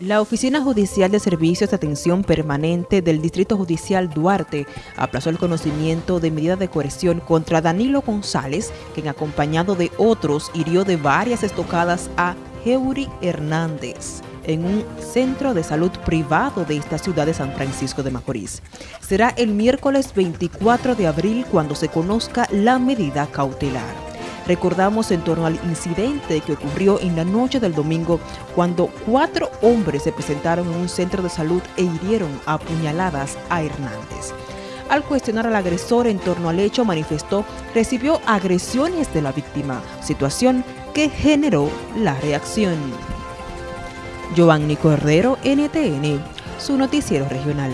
La Oficina Judicial de Servicios de Atención Permanente del Distrito Judicial Duarte aplazó el conocimiento de medida de coerción contra Danilo González, quien acompañado de otros hirió de varias estocadas a Heuri Hernández en un centro de salud privado de esta ciudad de San Francisco de Macorís. Será el miércoles 24 de abril cuando se conozca la medida cautelar. Recordamos en torno al incidente que ocurrió en la noche del domingo cuando cuatro hombres se presentaron en un centro de salud e hirieron a puñaladas a Hernández. Al cuestionar al agresor en torno al hecho, manifestó recibió agresiones de la víctima, situación que generó la reacción. Giovanni Cordero, NTN, su noticiero regional.